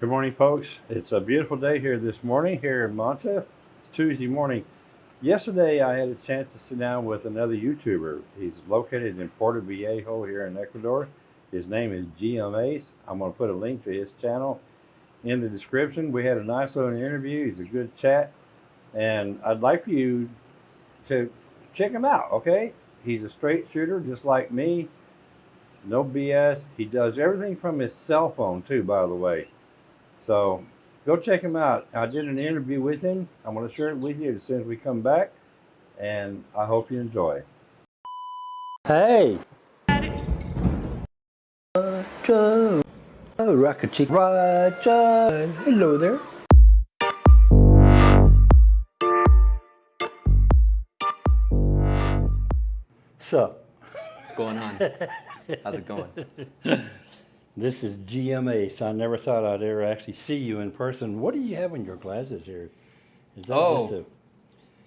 Good morning, folks. It's a beautiful day here this morning here in Manta. It's Tuesday morning. Yesterday, I had a chance to sit down with another YouTuber. He's located in Portoviejo here in Ecuador. His name is GM. I'm going to put a link to his channel in the description. We had a nice little interview. He's a good chat. And I'd like for you to check him out, okay? He's a straight shooter just like me. No BS. He does everything from his cell phone, too, by the way. So go check him out. I did an interview with him. I'm going to share it with you as soon as we come back. And I hope you enjoy. Hey. Roger. Oh, Rocket Chick. Roger. Hello there. Sup? What's going on? How's it going? This is GMA, so I never thought I'd ever actually see you in person. What do you have in your glasses here? Is that Oh. just a,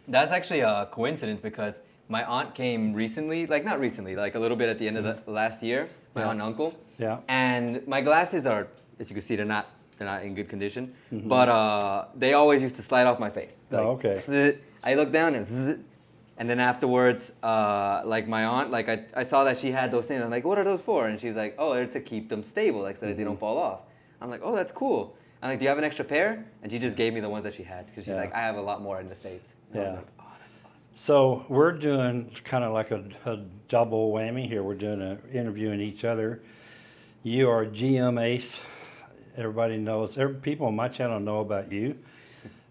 That's actually a coincidence because my aunt came recently, like not recently, like a little bit at the end of the last year, my Yeah. aunt and uncle. Yeah. And my glasses are, as you can see, they're not they're not in good condition. Mm-hmm. But uh, they always used to slide off my face. Oh, okay. zzz. I look down and. and then afterwards, uh, like my aunt, like I, I saw that she had those things. I'm like, what are those for? And she's like, oh, they're to keep them stable, like so that they don't Mm-hmm. fall off. I'm like, oh, that's cool. I'm like, do you have an extra pair? And she just gave me the ones that she had because she's Yeah. like, I have a lot more in the states. And I Yeah. was like, oh, that's awesome. So we're doing kind of like a, a double whammy here. We're doing a interviewing each other. You are GM Ace. Everybody knows. Every, people on my channel know about you.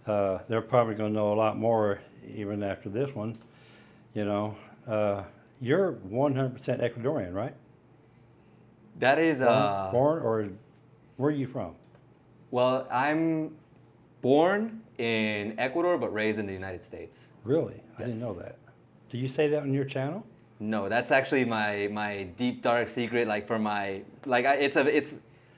Uh, they're probably going to know a lot more even after this one. You know, uh, you're 100% Ecuadorian, right? That is, Born, uh, born or where are you from? well, I'm born in Ecuador but raised in the United States. Really? I didn't know that. Do you say that on your channel? No, that's actually my my deep dark secret. Like for my like, I, it's a it's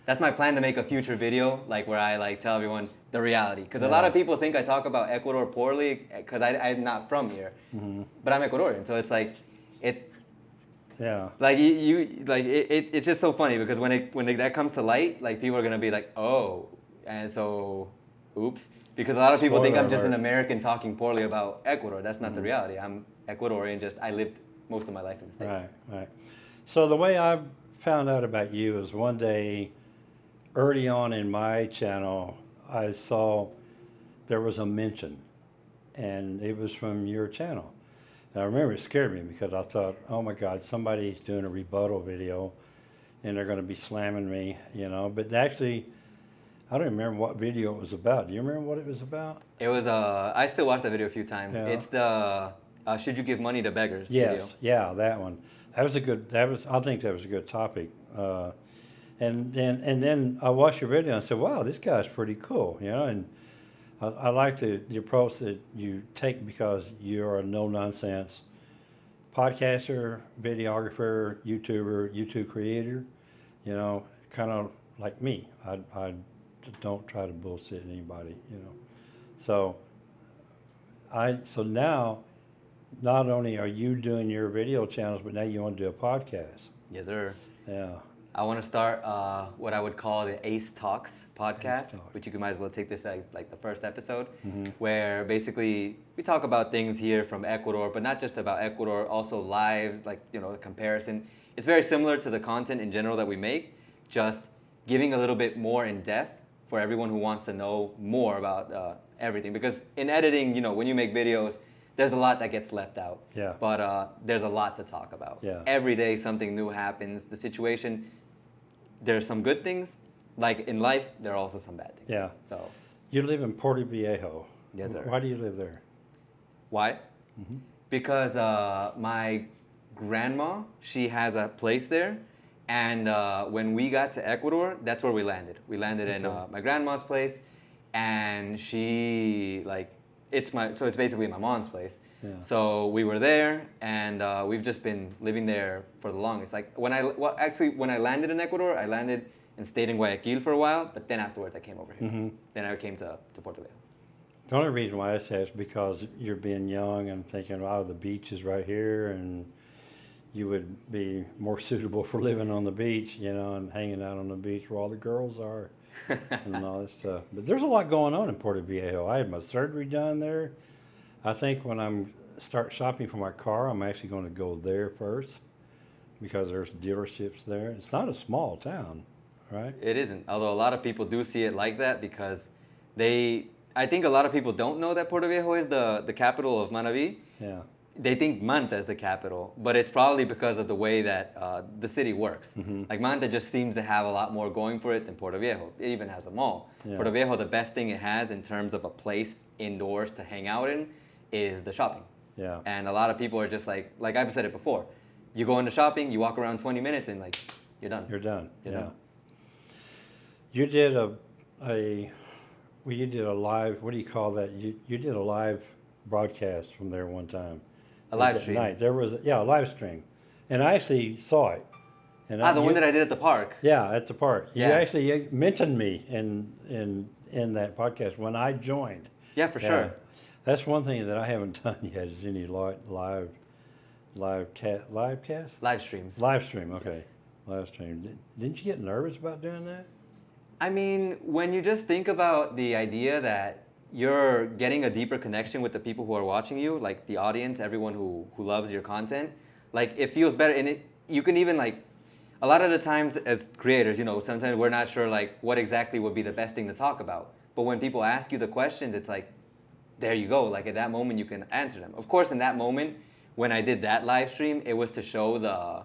that's my plan to make a future video like where I like tell everyone the reality because a lot of people think I talk about Ecuador poorly eh, because I'm not from here, mm-hmm. but I'm Ecuadorian. So it's like it's Yeah. like you, you like it, it, it's just so funny because when it when it, that comes to light, like people are gonna be like, oh, and so, oops, because a lot of people think I'm just an. American talking poorly about Ecuador. That's not the mm-hmm. reality. I'm Ecuadorian. Just I lived most of my life in the states. Right, right. So the way I found out about you is one day, early on in my channel, I saw there was a mention, and it was from your channel. And I remember it scared me because I thought, oh my God, somebody's doing a rebuttal video, and they're going to be slamming me, you know. But actually, I don't remember what video it was about. Do you remember what it was about? It was uh I still watched that video a few times. Yeah. It's the uh, should you give money to beggars Yes, video. yeah, that one. That was a good. That was. I think that was a good topic. Uh, and then and then I watched your video and I said, "Wow, this guy's pretty cool," you know. And I, I like the the approach that you take because you're a no nonsense podcaster, videographer, YouTuber, YouTube creator. You know, kind of like me. I I don't try to bullshit anybody. You know, so I so now not only are you doing your video channels, but now you want to do a podcast. Yes, sir. Yeah. I want to start uh, what I would call the Ace Talks podcast, Talk. which you can might as well take this as like the first episode, Mm-hmm. where basically we talk about things here from Ecuador, but not just about Ecuador, also lives, like you know, the comparison. It's very similar to the content in general that we make, just giving a little bit more in depth for everyone who wants to know more about uh, everything. Because in editing, you know, when you make videos, there's a lot that gets left out. Yeah. But uh, there's a lot to talk about. Yeah. Every day something new happens. The situation there's some good things. Like in life, there are also some bad things. Yeah. So You live in Portoviejo. Yes, sir. Why do you live there? why? Mm-hmm. Because uh, my grandma, she has a place there, and uh, when we got to Ecuador, that's where we landed. We landed in uh, my grandma's place, and she like it's my so it's basically my mom's place. Yeah. So we were there, and uh, we've just been living there for the longest. Like when I well, actually when I landed in Ecuador, I landed and stayed in Guayaquil for a while, but then afterwards I came over here. Mhm. Then I came to, to Portoviejo. The only reason why I say is because you're being young and thinking, oh, the beach is right here, and you would be more suitable for living on the beach, you know, and hanging out on the beach where all the girls are. and all this stuff. But there's a lot going on in Portoviejo. I had my surgery done there. I think when I'm start shopping for my car, I'm actually going to go there first because there's dealerships there. It's not a small town, right? It isn't. Although a lot of people do see it like that because they. I think a lot of people don't know that Portoviejo is the, the capital of Manabi. Yeah. They think Manta is the capital, but it's probably because of the way that uh, the city works. Mm-hmm. Like Manta just seems to have a lot more going for it than Portoviejo. It even has a mall. Yeah. Portoviejo, the best thing it has in terms of a place indoors to hang out in is the shopping. Yeah. And a lot of people are just like, like I've said it before, you go into shopping, you walk around 20 minutes, and like you're done. You're done. You yeah. know? You did a, a, well, you did a live. What do you call that? You you did a live broadcast from there one time. A live stream. Night. There was yeah a live stream, and I actually saw it. And ah, the you, one that I did at the park. Yeah, at the park. You Yeah. actually uh, mentioned me in in in that podcast when I joined. Yeah, for Yeah. sure. That's one thing that I haven't done yet is any li- live, live cat live cast Live streams. live stream. Okay, Yes. live stream. Did, didn't you get nervous about doing that? I mean, when you just think about the idea that you're getting a deeper connection with the people who are watching you, like the audience, everyone who, who loves your content, like it feels better. And it, you can even like, a lot of the times as creators, you know, sometimes we're not sure like what exactly would be the best thing to talk about. But when people ask you the questions, it's like, there you go. Like at that moment, you can answer them. Of course, in that moment, when I did that live stream, it was to show the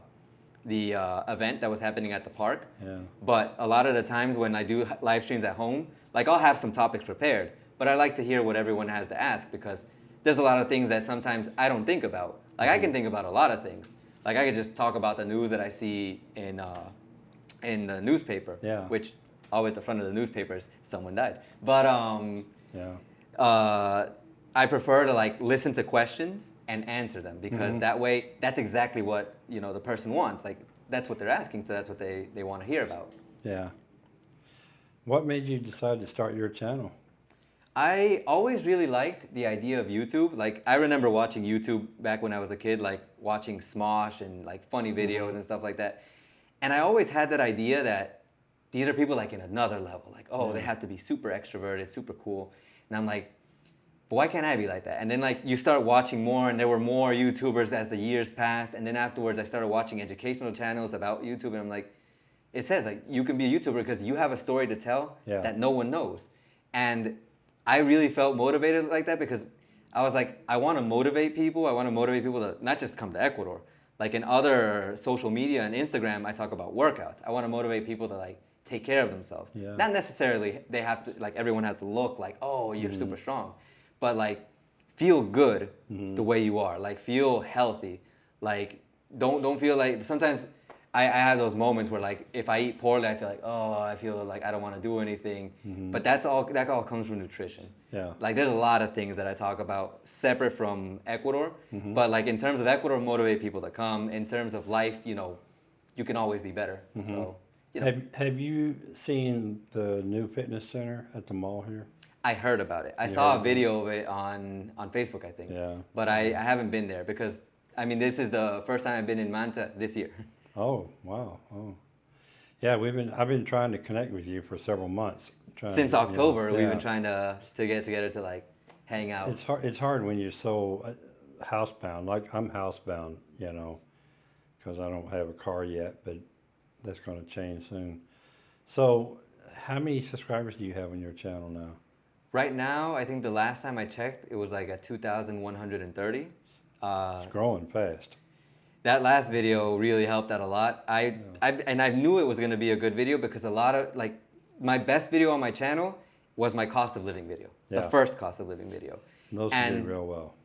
the uh, event that was happening at the park. Yeah. But a lot of the times when I do live streams at home, like I'll have some topics prepared, but I like to hear what everyone has to ask because there's a lot of things that sometimes I don't think about. Like I can think about a lot of things. Like I could just talk about the news that I see in uh, in the newspaper, Yeah. which always the front of the newspapers someone died. But um, Yeah. uh, I prefer to like listen to questions and answer them because Mm-hmm. that way that's exactly what you know the person wants. Like that's what they're asking, so that's what they, they want to hear about. Yeah. What made you decide to start your channel? I always really liked the idea of YouTube. Like I remember watching YouTube back when I was a kid, like watching Smosh and like funny mm-hmm. videos and stuff like that. And I always had that idea that these are people like in another level. Like, oh, they mm-hmm. have to be super extroverted, super cool. And I'm like, but why can't I be like that? And then like you start watching more, and there were more YouTubers as the years passed. And then afterwards, I started watching educational channels about YouTube, and I'm like, it says like you can be a YouTuber because you have a story to tell Yeah. that no one knows. And I really felt motivated like that because I was like, I want to motivate people. I want to motivate people to not just come to Ecuador. Like in other social media and Instagram, I talk about workouts. I want to motivate people to like take care of themselves. Yeah. Not necessarily they have to like everyone has to look like oh you're mm-hmm. super strong, but like feel good mm-hmm. the way you are. Like feel healthy. Like don't don't feel like sometimes I, I have those moments where like if I eat poorly, I feel like oh I feel like I don't want to do anything. Mm-hmm. But that's all that all comes from nutrition. Yeah. Like there's a lot of things that I talk about separate from Ecuador, Mm-hmm. but like in terms of Ecuador, motivate people to come. In terms of life, you know, you can always be better. Mm-hmm. So you know, Have Have you seen the new fitness center at the mall here? I heard about it. I You saw a video of it on on Facebook, I think. Yeah. But I, mm-hmm. I haven't been there because I mean this is the first time I've been in Manta this year. Oh wow! Oh, yeah. We've been. I've been trying to connect with you for several months. trying Since to, you know, October, we've been trying to to get together to like hang out. It's hard. It's hard when you're so uh, housebound. Like I'm housebound, you know, because I don't have a car yet, but that's going to change soon. So, how many subscribers do you have on your channel now? Right now, I think the last time I checked, it was like at 2,130. Uh, It's growing fast. That last video really helped out a lot. I, I and I knew it was gonna be a good video because a lot of like my best video on my channel was my cost of living video, Yeah. the first cost of living video. Those And- did real well.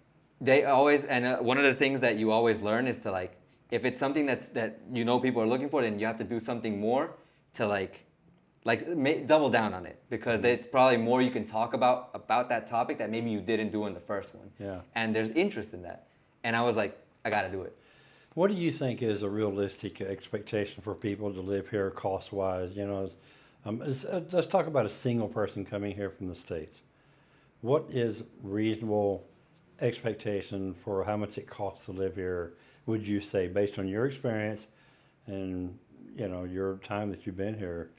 They always and uh, one of the things that you always learn is to like if it's something that's that you know people are looking for, then you have to do something more to like like double down on it because it's probably more you can talk about about that topic that maybe you didn't do in the first one. Yeah. And there's interest in that, and I was like, I got to do it. What do you think is a realistic expectation for people to live here cost wise? You know, um, uh, let's talk about a single person coming here from the States. What is reasonable expectation for how much it costs to live here, would you say, based on your experience and, you know, your time that you've been here?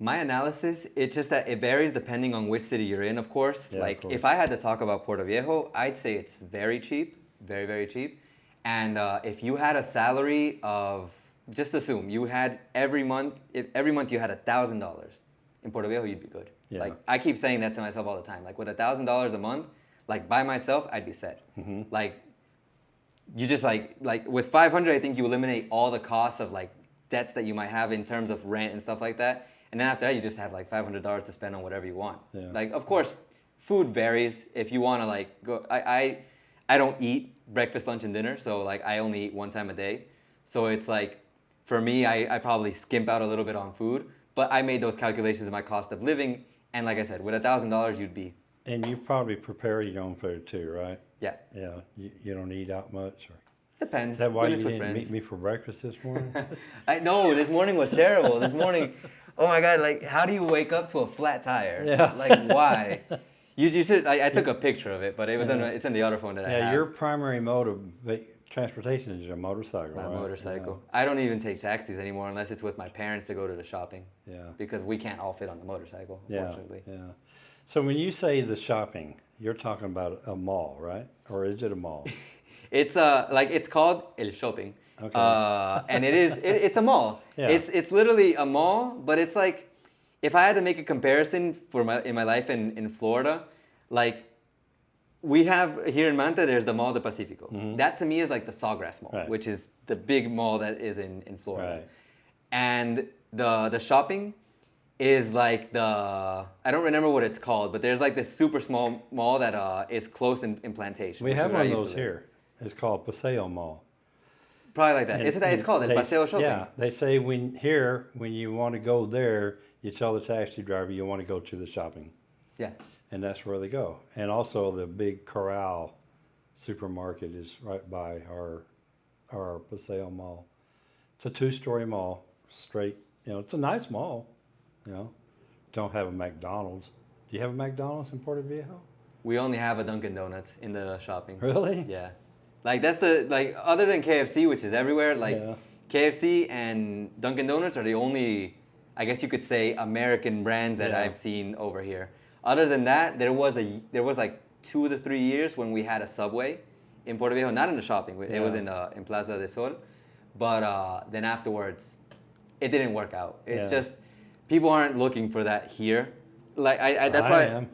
My analysis, it's just that it varies depending on which city you're in, of course. Yeah, of like, course. if I had to talk about Portoviejo, I'd say it's very cheap, very, very cheap. And uh, if you had a salary of, just assume you had every month, if every month you had a thousand dollars in Portoviejo, you'd be good. Yeah. Like I keep saying that to myself all the time. Like with a thousand dollars a month, like by myself, I'd be set. Mm-hmm. Like you just like like with 500 i think you eliminate all the costs of like debts that you might have in terms of rent and stuff like that and then after that you just have like $500 to spend on whatever you want Yeah. like of course food varies if you want to like go I, I i don't eat breakfast lunch and dinner so like i only eat one time a day so it's like for me i, I probably skimp out a little bit on food but i made those calculations of my cost of living and like i said with a thousand dollars you'd be And you probably prepare your own food too, right? yeah Yeah, you, you don't eat out much, or depends is that why you didn't friends. meet me for breakfast this morning? I know this morning was terrible. This morning, oh my god! Like, how do you wake up to a flat tire? Yeah. Like, why? You, you should. I, I took a picture of it, but it was in, Yeah. it's in the other phone that I have. yeah, your primary mode of transportation is your motorcycle, my right? motorcycle. I don't even take taxis anymore unless it's with my parents to go to the shopping Yeah, because we can't all fit on the motorcycle. yeah, Unfortunately. yeah. So when you say the shopping, you're talking about a mall, right? Or is it a mall? It's uh like it's called El Shopping. Okay. Uh, and it is it, it's a mall. Yeah. It's it's literally a mall, but it's like if I had to make a comparison for my in my life in, in Florida, like we have here in Manta, there's the Mall de Pacifico. That to me is like the Sawgrass Mall. Right. which is the big mall that is in, in Florida. Right. And the the shopping is like the I don't remember what it's called, but there's like this super small mall that uh, is close in, in Plantation. We have one of those here. It's called Paseo Mall. Probably like that. And- Isn't that it's called El they- Paseo Shopping? Yeah, they say when here, when you want to go there, you tell the taxi driver you want to go to the shopping, Yeah. and that's where they go. And also the big Corral supermarket is right by our our Paseo Mall. It's a two-story mall, straight. You know, it's a nice mall. You know, don't have a McDonald's. Do you have a McDonald's in Portoviejo? We only have a Dunkin' Donuts in the shopping. Really? Yeah. Like that's the like other than KFC, which is everywhere, like Yeah. KFC and Dunkin' Donuts are the only I guess you could say American brands that Yeah. I've seen over here. Other than that, there was a there was like two to three years when we had a Subway in Portoviejo, not in the shopping. It was in uh, in Plaza de Sol, but uh, then afterwards, it didn't work out. It's Yeah. just people aren't looking for that here. Like I, I that's I why. am.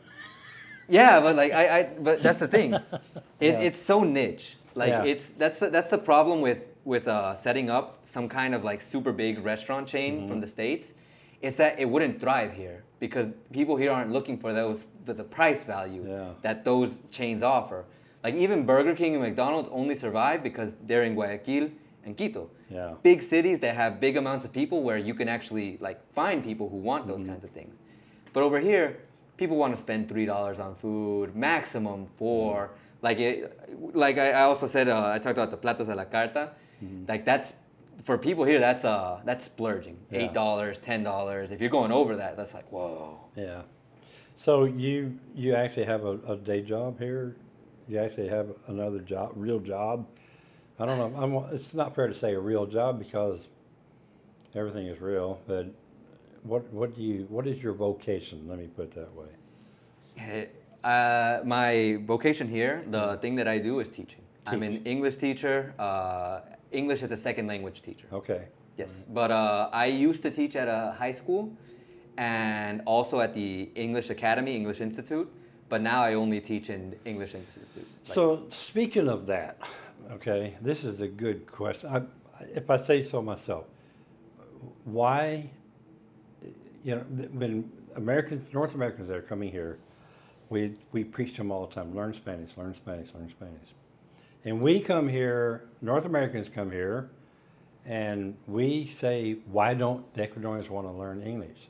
Yeah, but like I, I but that's the thing. It, Yeah. It's so niche. Like yeah. it's that's the, that's the problem with with uh, setting up some kind of like super big restaurant chain mm-hmm. from the states. It's that it wouldn't thrive here because people here aren't looking for those the, the price value yeah. that those chains offer. Like even Burger King and McDonald's only survive because they're in Guayaquil and Quito. Yeah. Big cities that have big amounts of people where you can actually like find people who want those mm-hmm. kinds of things. But over here, people want to spend three dollars on food, maximum 4 mm-hmm. Like it, like I, I also said, uh, I talked about the platos a la carta. Mm-hmm. Like that's for people here. That's uh that's splurging. Yeah. Eight dollars, ten dollars. If you're going over that, that's like whoa. Yeah. So you you actually have a, a day job here? You actually have another job, real job? I don't know. I'm, it's not fair to say a real job because everything is real. But what what do you what is your vocation? Let me put it that way. Eh, Uh, my vocation here, the thing that I do is teaching. I'm an English teacher. Uh, English is a second language teacher. Okay. Yes, but uh, I used to teach at a high school and also at the English Academy, English Institute. But now I only teach in English Institute. Like, So speaking of that, okay, this is a good question. I, if I say so myself, why, you know, when Americans, North Americans that are coming here, we we preach to them all the time: learn Spanish, learn Spanish, learn Spanish. And we come here, North Americans come here, and we say, why don't the Ecuadorians want to learn English?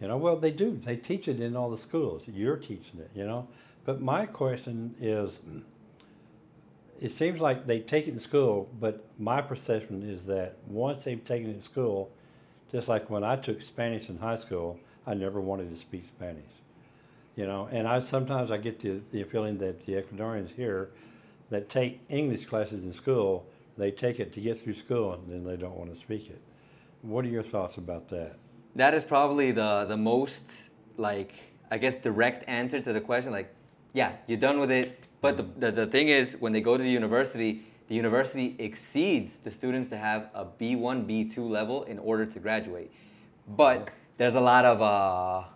You know, well, they do. They teach it in all the schools. You're teaching it, you know. But my question is, it seems like they take it in school, but my perception is that once they've taken it in school, just like when I took Spanish in high school, I never wanted to speak Spanish. You know, and I sometimes I get the, the feeling that the Ecuadorians here that take English classes in school, they take it to get through school and then they don't want to speak it. What are your thoughts about that? that is probably the the most like I guess direct answer to the question. Like, yeah, you're done with it. But the, the, the thing is, when they go to the university, the university exceeds the students to have a B1, B2 level in order to graduate. But there's a lot of, uh,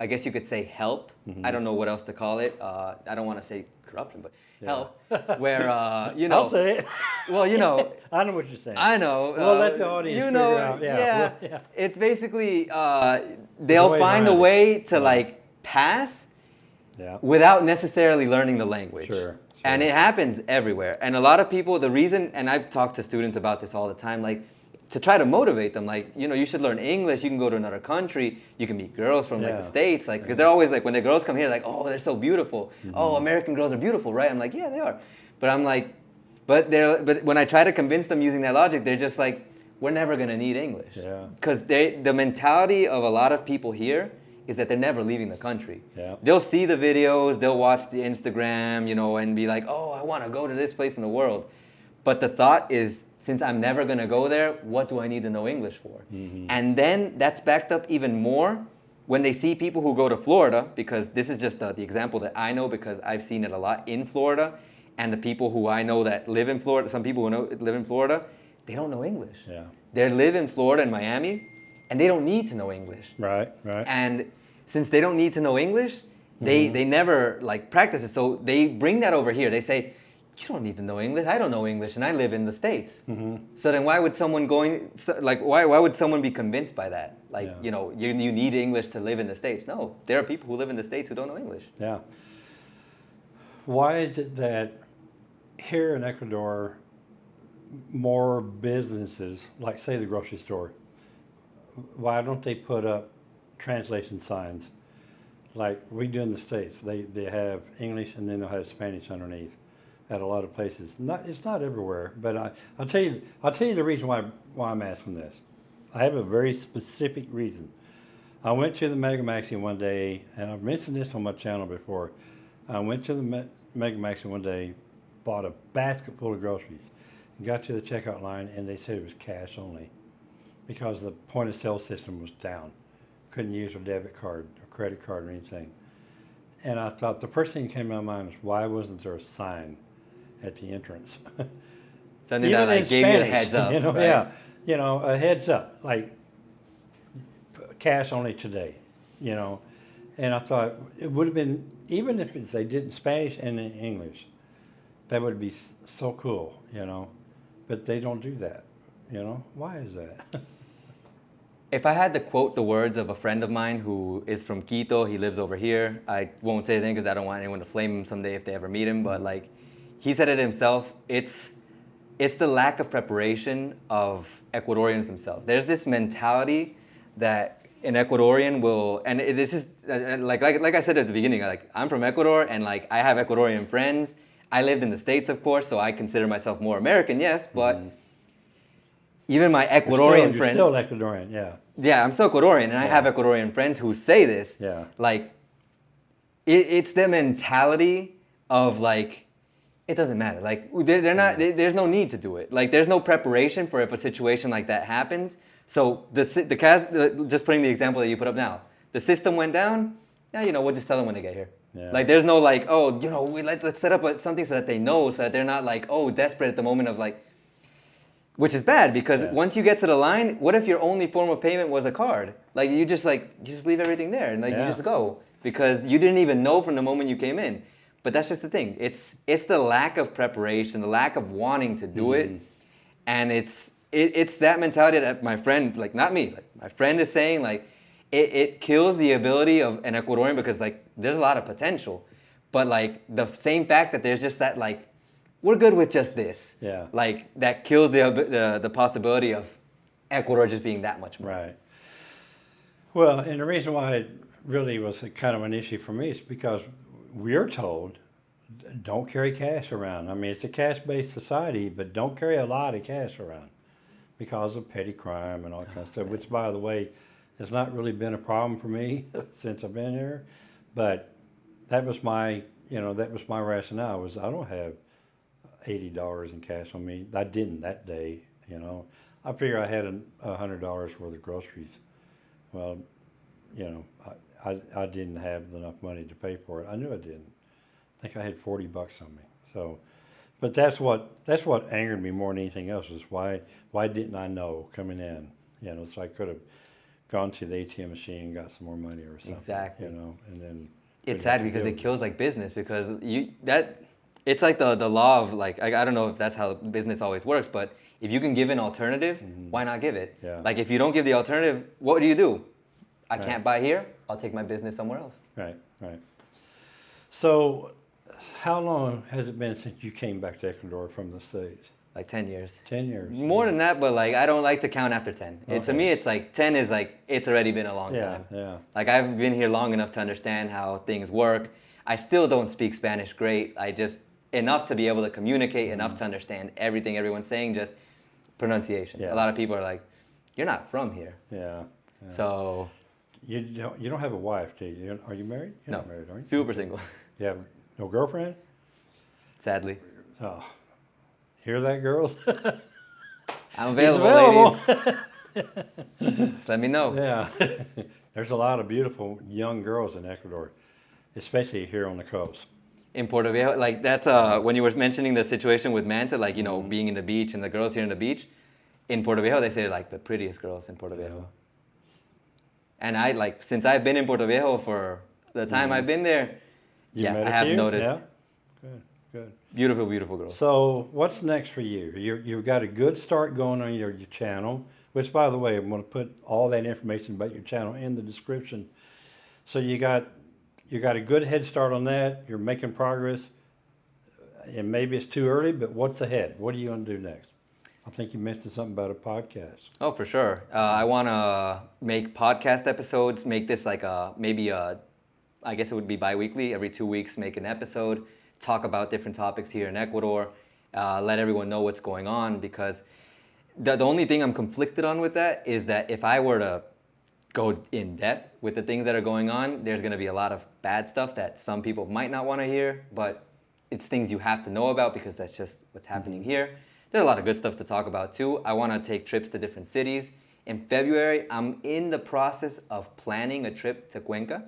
I guess you could say help. I don't know what else to call it. Uh, I don't want to say corruption, but help. Where, uh, you know. I'll say it. Well, you know, I know what you're saying. I know. We'll let uh, the audience You know, out. Yeah, yeah. we'll- yeah. It's basically uh, they'll way find a way to like pass yeah. without necessarily learning the language. Sure, And it happens everywhere. And a lot of people, the reason, and I've talked to students about this all the time, like to try to motivate them, like, you know, you should learn English, you can go to another country, you can meet girls from like the States, like, because they're always like, when the girls come here, like, oh, they're so beautiful. Mm-hmm. Oh, American girls are beautiful, right? I'm like, yeah, they are. But I'm like, but they're, but when I try to convince them using that logic, they're just like, we're never gonna need English. Yeah. Because they, the mentality of a lot of people here is that they're never leaving the country. Yeah. They'll see the videos, they'll watch the Instagram, you know, and be like, oh, I want to go to this place in the world. But the thought is, since I'm never going to go there, what do I need to know English for? And then that's backed up even more when they see people who go to Florida, because this is just the, the example that I know because I've seen it a lot in Florida. And the people who I know that live in Florida, some people who know, live in Florida, they don't know English. Yeah. They live in Florida and Miami, and they don't need to know English. Right. Right. And since they don't need to know English, they, Mm-hmm. they never like practice it. So they bring that over here. They say, you don't need to know English. I don't know English and I live in the States. Mm-hmm. So then why would someone going, so- like why, why would someone be convinced by that? Like, Yeah. you know, you, you need English to live in the States. No, there are people who live in the States who don't know English. Yeah. Why is it that here in Ecuador, more businesses, like say the grocery store, why don't they put up translation signs like we do in the States? They, they have English and then they'll have Spanish underneath at a lot of places. Not, it's not everywhere, but I, I'll tell you, I'll tell you the reason why, why I'm asking this. I have a very specific reason. I went to the Mega Maxi one day, and I've mentioned this on my channel before. I went to the Me- Mega Maxi one day, bought a basket full of groceries, got to the checkout line, and they said it was cash only because the point of sale system was down. Couldn't use a debit card or credit card or anything. And I thought the first thing that came to my mind was why wasn't there a sign at the entrance? Something Even that like gave you a heads up. You know, right? yeah, you know, a heads up, like cash only today, you know. And I thought it would have been even if it's, they did in Spanish and in English, that would be so cool, you know. But they don't do that, you know. Why is that? If I had to quote the words of a friend of mine who is from Quito, he lives over here. I won't say anything because I don't want anyone to flame him someday if they ever meet him. But like, he said it himself. It's it's the lack of preparation of Ecuadorians themselves. There's this mentality that an Ecuadorian will, and it is just uh, uh, like like like I said at the beginning. Like I'm from Ecuador, and like I have Ecuadorian friends. I lived in the states, of course, so I consider myself more American. Yes, but even my You're Ecuadorian still, you're friends. still Ecuadorian, yeah. Yeah, I'm still Ecuadorian, and I have Ecuadorian friends who say this. Yeah. Like, it, it's the mentality of like, it doesn't matter. Like, they're, they're not. they- there's no need to do it. Like, there's no preparation for if a situation like that happens. So the the cas- just putting the example that you put up now, the system went down. Yeah, you know, we'll just tell them when they get here. Yeah. Like, there's no like, oh, you know, we let, let's set up a, something so that they know, so that they're not like, oh, desperate at the moment of like, which is bad because Yeah. once you get to the line, what if your only form of payment was a card? Like you just like you just leave everything there and like Yeah. you just go because you didn't even know from the moment you came in. But that's just the thing. It's it's the lack of preparation, the lack of wanting to do Mm-hmm. it, and it's it, it's that mentality that my friend, like not me, like my friend is saying, like it, it kills the ability of an Ecuadorian because like there's a lot of potential, but like the same fact that there's just that like we're good with just this. Yeah. Like that kills the the, the possibility of Ecuador just being that much more. Right. Well, and the reason why it really was a kind of an issue for me is because we're told don't carry cash around. I mean, it's a cash-based society, but don't carry a lot of cash around because of petty crime and all that kind of oh, stuff. Which, by the way, has not really been a problem for me since I've been here. But that was my, you know, that was my rationale. Was I don't have eighty dollars in cash on me. I didn't that day. You know, I figure I had a a hundred dollars worth of groceries Well, you know, I, I, I didn't have enough money to pay for it. I knew I didn't. I think I had 40 bucks on me. So, but that's what that's what angered me more than anything else was why why didn't I know coming in? You know, so I could have gone to the ATM machine and got some more money or something. Exactly. You know, and then it's sad because it kills like business because you that it's like the the law of like I, I don't know if that's how business always works but if you can give an alternative mm-hmm. why not give it. Yeah. like if you don't give the alternative what do you do i Right. can't buy here i'll take my business somewhere else Right, right. So, how long has it been since you came back to Ecuador from the States? like 10 years 10 years. more than that but like i don't like to count after 10 it, to me it's like 10 is like it's already been a long Yeah, time yeah. like i've been here long enough to understand how things work i still don't speak spanish great i just enough to be able to communicate enough to mm-hmm. understand everything everyone's saying just pronunciation Yeah. a lot of people are like you're not from here Yeah. yeah. so You don't, you don't have a wife, do you? You're- you married? You're no not married, are you? super single You have no girlfriend? sadly Oh. Hear that, girls? i'm He's available, ladies just let me know yeah. There's a lot of beautiful young girls in Ecuador, especially here on the coast. in Portoviejo, like that's uh, when you were mentioning the situation with Manta, like you know, Mm-hmm. being in the beach and the girls here in the beach. In Portoviejo, they say like the prettiest girls in Portoviejo. And I like since I've been in Puerto Viejo for the time I've been there. You yeah, I have few? noticed Yeah? Good, good. beautiful, beautiful girls. So, what's next for you? you you've got a good start going on your, your channel, which, by the way, I'm going to put all that information about your channel in the description. So you got you got a good head start on that. You're making progress, and maybe it's too early, but what's ahead? What are you going to do next? I think you mentioned something about a podcast. Oh, for sure. Uh, I want to make podcast episodes. Make this like a maybe a, I guess it would be bi-weekly. Every two weeks, make an episode. Talk about different topics here in Ecuador. Uh, let everyone know what's going on because the, the only thing I'm conflicted on with that is that if I were to go in depth with the things that are going on, there's going to be a lot of bad stuff that some people might not want to hear, but it's things you have to know about because that's just what's happening here. There's a lot of good stuff to talk about too. I want to take trips to different cities. In February, I'm in the process of planning a trip to Cuenca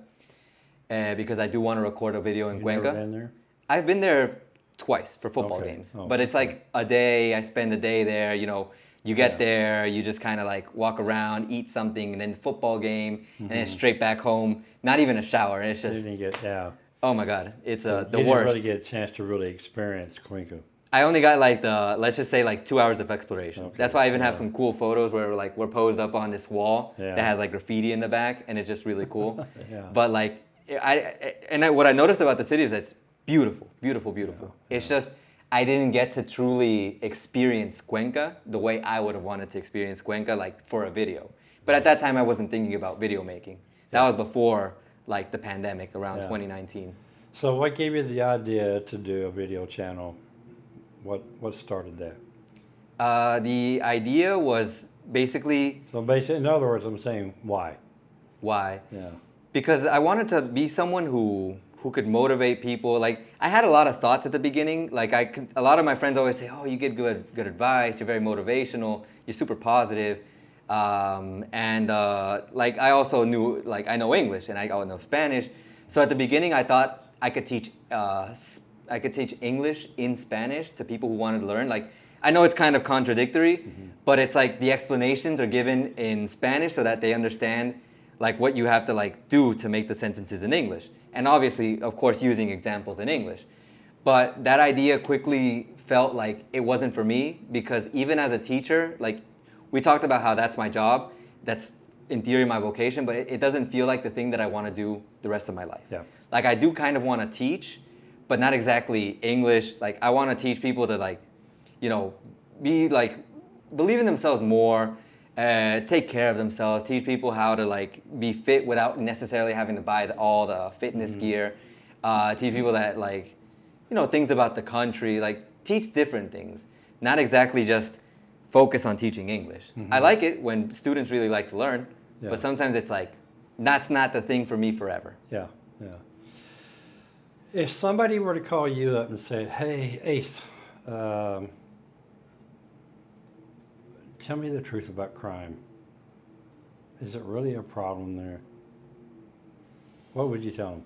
uh, because I do want to record a video in You Cuenca. never been there? I've been there twice for football Okay. games, Oh, but it's okay. like a day. I spend a day there. You know, you get Yeah. there, you just kind of like walk around, eat something, and then football game, and then Mm-hmm. straight back home. Not even a shower. It's You just didn't get yeah. oh my god, it's uh, you the didn't worst. really get a chance to really experience Cuenca. I only got like the let's just say like two hours of exploration. Okay, That's why I even have some cool photos where like we're posed up on this wall Yeah. that has like graffiti in the back, and it's just really cool. Yeah. But like I and I, what I noticed about the city is that it's beautiful, beautiful, beautiful. It's just I didn't get to truly experience Cuenca the way I would have wanted to experience Cuenca like for a video. But at that time I wasn't thinking about video making. That was before like the pandemic around Yeah. 2019. So, what gave you the idea to do a video channel? What what started that? Uh, the idea was basically So, basically, in other words, I'm saying why. why Yeah. because I wanted to be someone who who could motivate people. Like I had a lot of thoughts at the beginning. Like I could, a lot of my friends always say, "Oh, you get good good advice. You're very motivational. You're super positive." Um, and uh, like I also knew like I know English and I also know Spanish. So at the beginning, I thought I could teach uh, I could teach English in Spanish to people who wanted to learn. Like I know it's kind of contradictory, mm-hmm. but it's like the explanations are given in Spanish so that they understand like what you have to like do to make the sentences in English. And obviously, of course, using examples in English. But that idea quickly felt like it wasn't for me because even as a teacher, like we talked about how that's my job, that's in theory my vocation, but it, it doesn't feel like the thing that I want to do the rest of my life. Yeah. Like I do kind of want to teach, but not exactly English. Like I want to teach people to like, you know, be like, believe in themselves more, uh, take care of themselves, teach people how to like be fit without necessarily having to buy the, all the fitness gear, uh, teach people that like, you know, things about the country, like teach different things, not exactly just focus on teaching English. I like it when students really like to learn, Yeah. but sometimes it's like, that's not the thing for me forever. Yeah, yeah. If somebody were to call you up and say, "Hey, Ace, um, tell me the truth about crime is it really a problem there? What would you tell them?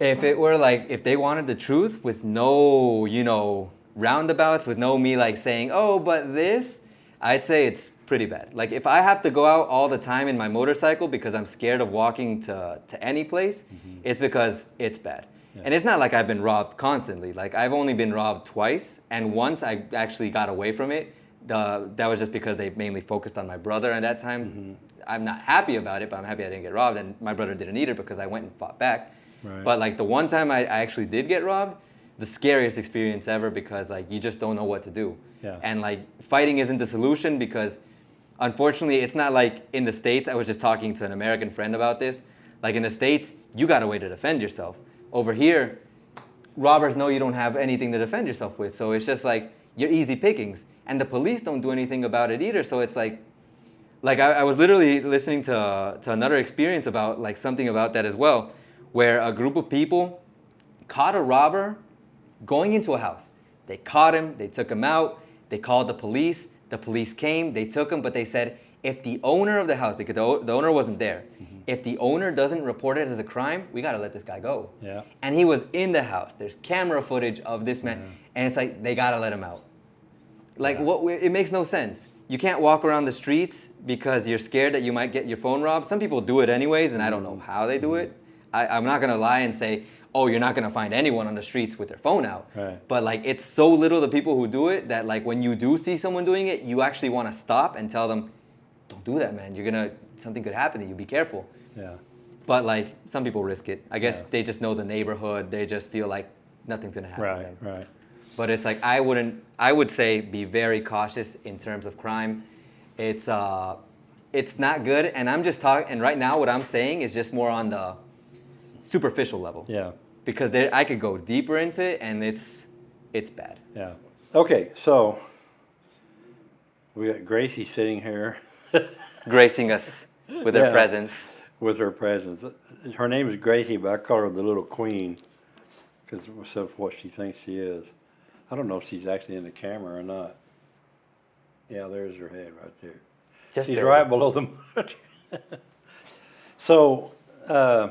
If it were like, if they wanted the truth with no, you know, roundabouts, with no me like saying, oh, but this, I'd say it's pretty bad. Like if I have to go out all the time in my motorcycle because I'm scared of walking to, to any place, it's because it's bad. Yeah. And it's not like I've been robbed constantly. Like I've only been robbed twice, and once I actually got away from it. The, that was just because they mainly focused on my brother at that time. Mm-hmm. I'm not happy about it, but I'm happy I didn't get robbed, and my brother didn't either because I went and fought back. Right. But like the one time I, I actually did get robbed, the scariest experience ever because like you just don't know what to do. Yeah. And like fighting isn't the solution because unfortunately it's not like in the States, I was just talking to an American friend about this. Like in the States, you got a way to defend yourself. Over here, robbers know you don't have anything to defend yourself with. So it's just like you're easy pickings. And the police don't do anything about it either. So it's like like I, I was literally listening to, to another experience about like something about that as well, where a group of people caught a robber going into a house. They caught him, they took him out, they called the police. The police came, they took him, but they said if the owner of the house, because the, the owner wasn't there, mm-hmm. If the owner doesn't report it as a crime, we gotta let this guy go. Yeah. And he was in the house. There's camera footage of this man, and it's like they gotta let him out. Like Yeah. what? It makes no sense. You can't walk around the streets because you're scared that you might get your phone robbed. Some people do it anyways, and I don't know mm. how they do it. Mm. I, I'm not gonna lie and say, oh, you're not gonna find anyone on the streets with their phone out. Right. But like, it's so little the people who do it that like when you do see someone doing it, you actually want to stop and tell them, don't do that, man. You're gonna something could happen to you. Be careful. Yeah. But like, some people risk it. I guess Yeah. they just know the neighborhood. They just feel like nothing's gonna happen. Right. Right. But it's like I wouldn't. I would say be very cautious in terms of crime. It's uh, it's not good. And I'm just talking. And right now, what I'm saying is just more on the superficial level. Yeah. Because there, I could go deeper into it, and it's it's bad. Yeah. Okay. So we got Gracie sitting here Gracing us with her presence. With her presence. Her name is Gracie, but I call her the little queen because of what she thinks she is. I don't know if she's actually in the camera or not. Yeah, there's her head right there. Just She's barely. right below the monitor. so, uh,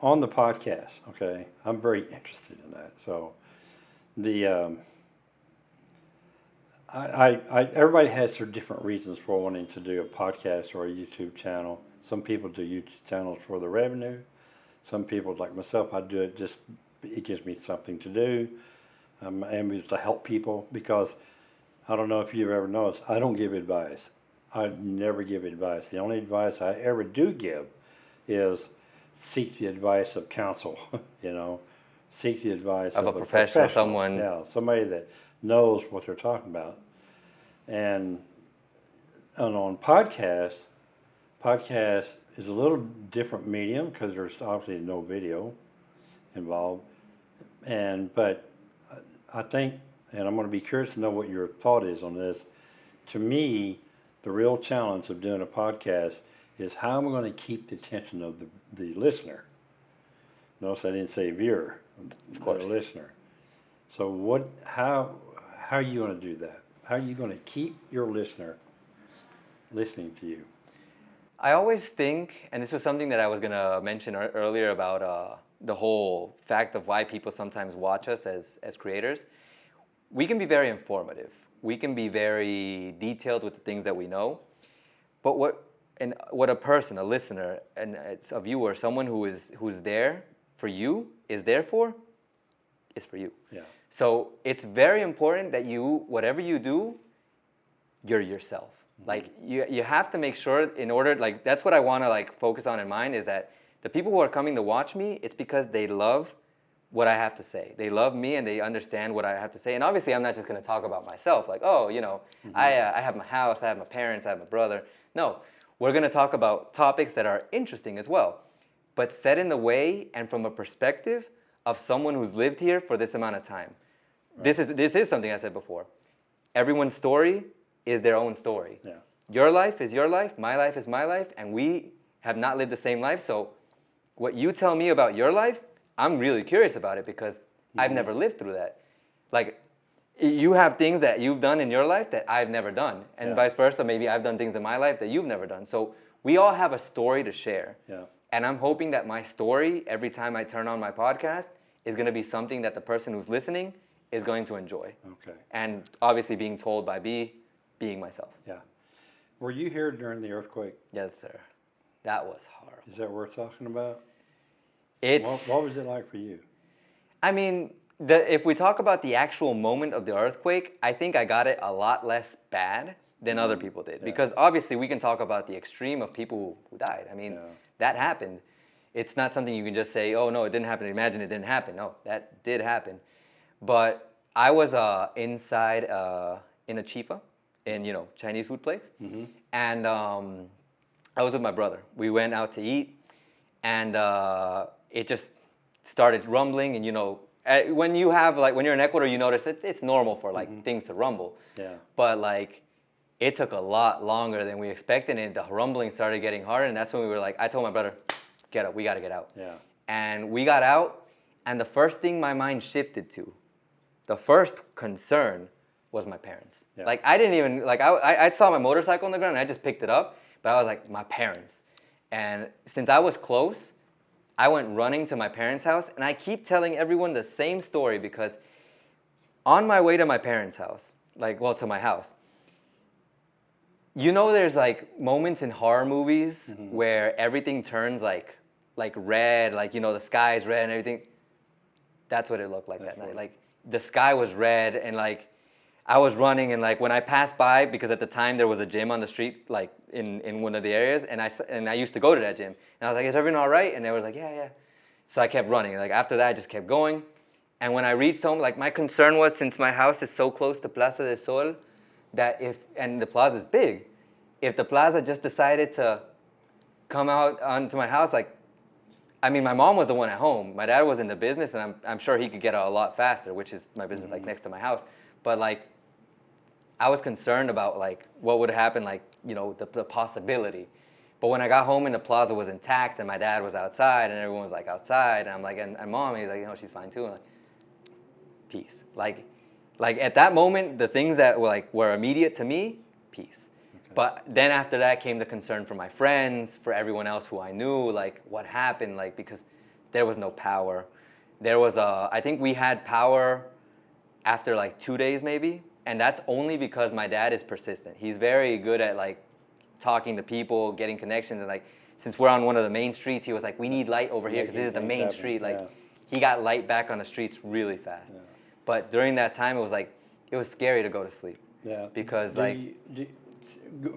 on the podcast, okay, I'm very interested in that. So, the um, I, I, I everybody has their different reasons for wanting to do a podcast or a YouTube channel. Some people do YouTube channels for the revenue. Some people, like myself, I do it just it gives me something to do. Um, and it's to help people because I don't know if you've ever noticed, I don't give advice. I never give advice. The only advice I ever do give is seek the advice of counsel, you know, seek the advice Of of, a professional, someone- Yeah, somebody that knows what they're talking about. And, and on podcasts, podcast is a little different medium because there's obviously no video involved. And, but I think, and I'm going to be curious to know what your thought is on this. To me, the real challenge of doing a podcast is how am I going to keep the attention of the, the listener? Notice I didn't say viewer, of course. listener. So what, how, how are you going to do that? How are you going to keep your listener listening to you? I always think, and this was something that I was gonna mention earlier about uh, the whole fact of why people sometimes watch us as as creators. We can be very informative. We can be very detailed with the things that we know. But what and what a person, a listener, and it's a viewer, someone who is who's there for you is there for, is for you. Yeah. So it's very important that you, whatever you do, you're yourself. Like you, you have to make sure in order, like that's what I want to like focus on in mind is that the people who are coming to watch me, it's because they love what I have to say. They love me and they understand what I have to say. And obviously, I'm not just going to talk about myself. Like, oh, you know, I, uh, I have my house, I have my parents, I have my brother. No, we're going to talk about topics that are interesting as well, but set in the way and from a perspective of someone who's lived here for this amount of time. This is this is something I said before. Everyone's story is their own story. Yeah. Your life is your life, my life is my life, and we have not lived the same life. So, what you tell me about your life, I'm really curious about it because I've mm-hmm. never lived through that. Like, you have things that you've done in your life that I've never done, and Yeah. vice versa. Maybe I've done things in my life that you've never done. So we all have a story to share. Yeah. And I'm hoping that my story, every time I turn on my podcast, is going to be something that the person who's listening is going to enjoy. Okay. And obviously, being told by B, being myself. Yeah. Were you here during the earthquake? Yes, sir. That was horrible. Is that worth talking about? It's. What, what was it like for you? I mean, the, if we talk about the actual moment of the earthquake, I think I got it a lot less bad than other people did. Yeah. Because obviously, we can talk about the extreme of people who, who died. I mean, Yeah. that happened. It's not something you can just say, oh, no, it didn't happen. Imagine it didn't happen. No, that did happen. But I was uh, inside uh, in a chifa, in, you know, Chinese food place. Mm-hmm. And um, I was with my brother. We went out to eat, and uh, it just started rumbling. And you know, eh, when you have like when you're in Ecuador, you notice it's it's normal for like things to rumble. Yeah. But like, it took a lot longer than we expected, and the rumbling started getting harder. And that's when we were like, I told my brother, "Get up, we got to get out." Yeah. And we got out, and the first thing my mind shifted to, the first concern was my parents. Yeah. Like I didn't even like I, I saw my motorcycle on the ground and I just picked it up, but I was like my parents. And since I was close, I went running to my parents' house, and I keep telling everyone the same story because on my way to my parents' house, like well to my house, you know there's like moments in horror movies mm-hmm. where everything turns like like red, like you know the sky is red and everything. That's what it looked like That's that night. Like the sky was red and like I was running and like when I passed by because at the time there was a gym on the street like in in one of the areas and I and I used to go to that gym and I was like is everything all right and they were like yeah yeah. So I kept running. Like after that I just kept going. And when I reached home, like my concern was since my house is so close to Plaza del Sol, that if and the plaza is big, if the plaza just decided to come out onto my house, like I mean, my mom was the one at home. My dad was in the business, and I'm, I'm sure he could get out a lot faster, which is my business, like mm-hmm. next to my house. But like, I was concerned about like what would happen, like you know, the, the possibility. But when I got home and the plaza was intact, and my dad was outside, and everyone was like outside, and I'm like, and, and mom, he's like, you know, she's fine too. I'm like, peace. Like, like at that moment, the things that were like were immediate to me, peace. But then after that came the concern for my friends, for everyone else who I knew, like what happened, like because there was no power. There was a, I think we had power after like two days maybe, and that's only because my dad is persistent. He's very good at like talking to people, getting connections, and like since we're on one of the main streets, he was like, we need light over here because this is the main happen, street. Like yeah. he got light back on the streets really fast. Yeah. But during that time, it was like it was scary to go to sleep. Yeah. Because, Do like- you- do-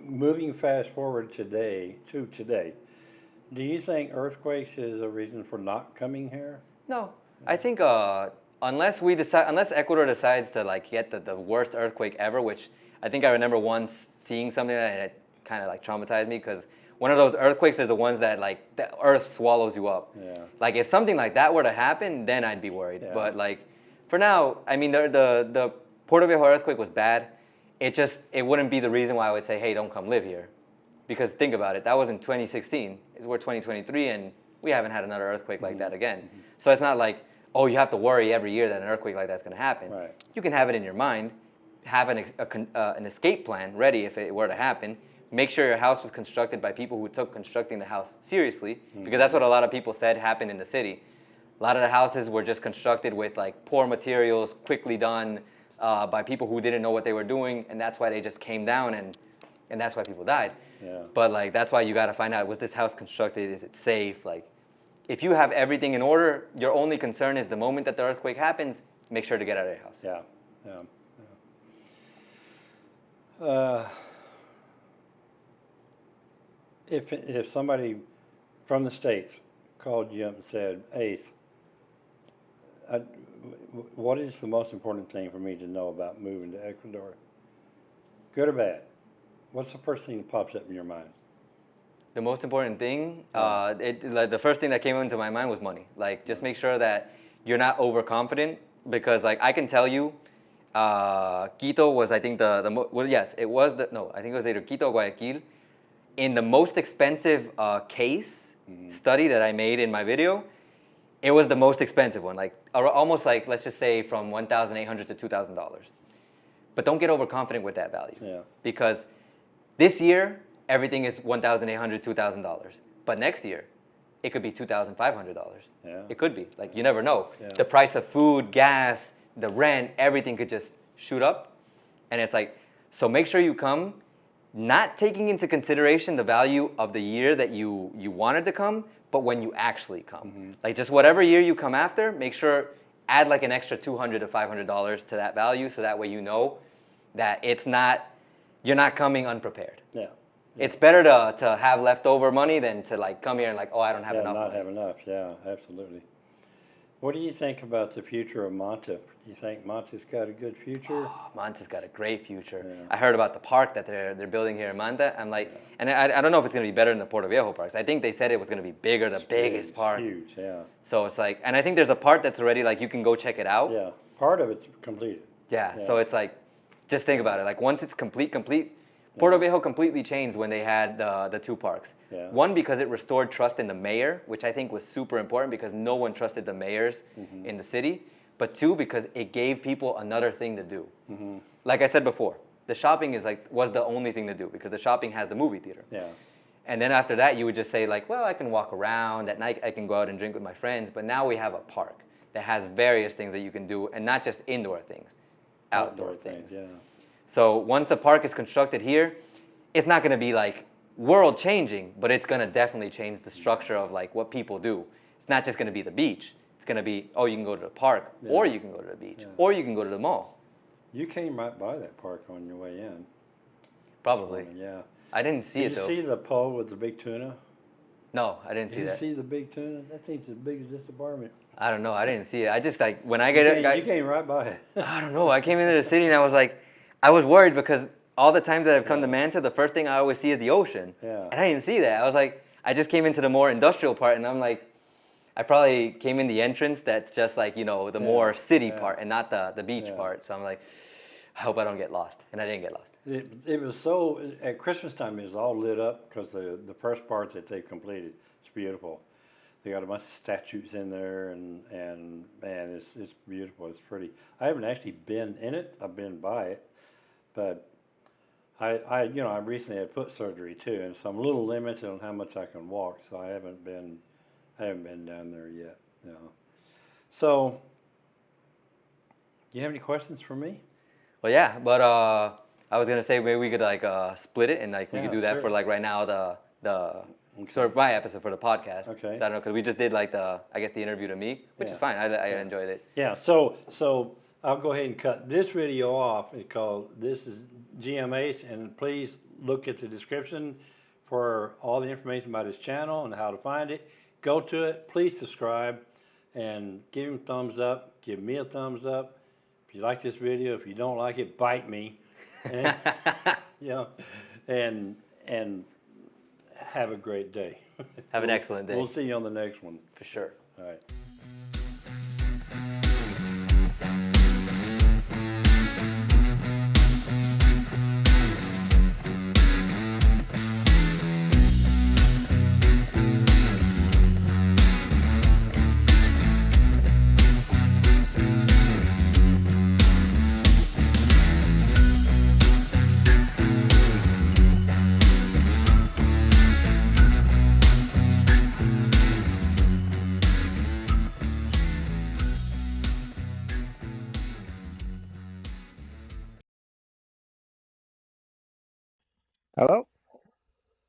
moving fast forward today to today, do you think earthquakes is a reason for not coming here? No, I think uh, unless we decide, unless Ecuador decides to like get the, the worst earthquake ever, which I think I remember once seeing something that it kind of like traumatized me because one of those earthquakes is the ones that like the earth swallows you up. Yeah. Like if something like that were to happen, then I'd be worried. Yeah. But like for now, I mean the the the Portoviejo earthquake was bad. It just it wouldn't be the reason why I would say, hey, don't come live here, because think about it. That was in 2016. It's we're 2023 and we haven't had another earthquake like Mm-hmm. that again. So it's not like oh you have to worry every year that an earthquake like that's going to happen. Right. You can have it in your mind, have an a uh, an escape plan ready if it were to happen. Make sure your house was constructed by people who took constructing the house seriously, because that's what a lot of people said happened in the city. A lot of the houses were just constructed with like poor materials, quickly done uh, by people who didn't know what they were doing, and that's why they just came down and and that's why people died. Yeah. But like that's why you got to find out was this house constructed? Is it safe? Like, if you have everything in order, your only concern is the moment that the earthquake happens, make sure to get out of your house. Yeah. Yeah. yeah. Uh, if if somebody from the states called you up and said, "Ace, I, what is the most important thing for me to know about moving to Ecuador? Good or bad? What's the first thing that pops up in your mind?" The most important thing, uh, it, like the first thing that came into my mind was money. Like, just make sure that you're not overconfident because, like, I can tell you, uh, Quito was, I think, the the mo- well, yes, it was the no, I think it was either Quito or Guayaquil. In the most expensive uh, case study that I made in my video, it was the most expensive one, like almost like let's just say from one thousand eight hundred to two thousand dollars. but don't get overconfident with that value Yeah. because this year everything is $1,800, $2,000, but next year it could be $2,500. Yeah. It could be like you never know. Yeah. The price of food, gas, the rent, everything could just shoot up, and it's like so. Make sure you come, not taking into consideration the value of the year that you you wanted to come, but when you actually come. Mm-hmm. Like just whatever year you come after, make sure add like an extra two hundred to five hundred dollars to that value, so that way you know that it's not you're not coming unprepared. Yeah. It's better to, to have leftover money than to like come here and like, oh, I don't have yeah, enough. not money. have enough. Yeah, absolutely. What do you think about the future of Manta? Do you think Manta's got a good future? Oh, Manta's got a great future. Yeah. I heard about the park that they're they're building here in Manta. I'm like, and I, I don't know if it's gonna be better than the Portoviejo parks. I think they said it was gonna be bigger, the biggest Huge, park. Huge, yeah. So it's like, and I think there's a part that's already like you can go check it out. Yeah, part of it's completed. Yeah, Yeah. So it's like, just think about it. Like once it's complete, complete. Portoviejo completely changed when they had the the two parks. Yeah. One because it restored trust in the mayor, which I think was super important because no one trusted the mayors Mm-hmm. in the city. But two because it gave people another thing to do. hmm Like I said before, the shopping is like was the only thing to do because the shopping has the movie theater. Yeah, And then after that, you would just say like, well, I can walk around at night. I can go out and drink with my friends. But now we have a park that has various things that you can do, and not just indoor things, outdoor, things. Yeah, So once the park is constructed here, it's not going to be like world changing, but it's going to definitely change the structure of like what people do. It's not just going to be the beach. It's going to be oh, you can go to the park, or you can go to the beach, Yeah. or you can go to the mall. you came right by that park on your way in. Probably. Yeah. I didn't see Did it you see the pole with the big tuna? no, I didn't Did see you see the big tuna? That thing's as big as this apartment. I don't know. I didn't see it. I just like when I You get came, it. I, you came right by it. I don't know. I came into the city and I was like, I was worried because all the times that I've come to Manta, the first thing I always see is the ocean. Yeah. And I didn't see that. I was like, I just came into the more industrial part and I'm like, I probably came in the entrance that's just like, you know, the Yeah, more city yeah. part and not the, the beach Yeah. part. So I'm like, I hope I don't get lost. And I didn't get lost. It, it was so at Christmas time. It was all lit up because the the first part that they completed. It's beautiful. They got a bunch of statues in there, and and man, it's it's beautiful. It's pretty. I haven't actually been in it. I've been by it, but I I you know I recently had foot surgery too, and so I'm a little limited on how much I can walk. So I haven't been I haven't been down there yet. You know. So, you have any questions for me? Well, yeah, but uh, I was gonna say maybe we could like uh, split it and like we Yeah, could do that sure. for like right now the the Okay. sort of my episode for the podcast. Okay. So I don't know because we just did like the I guess the interview to me, which Yeah. is fine. I, I Yeah. enjoyed it. Yeah, so, so I'll go ahead and cut this video off. because this is GMH, and please look at the description for all the information about his channel and how to find it. Go to it, please subscribe, and give him thumbs up, give me a thumbs up. If you like this video, if you don't like it, bite me. And, you know, and, and have a great day. Have an excellent day. We'll see you on the next one. for sure. All right.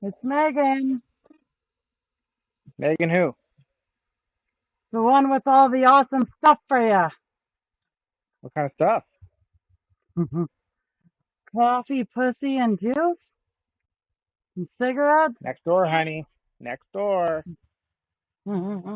It's Megan, Megan who? the one with all the awesome stuff for you. What kind of stuff? Mm-hmm. Coffee, pussy, and juice? And cigarettes? Next door, honey. Next door. Mm-hmm.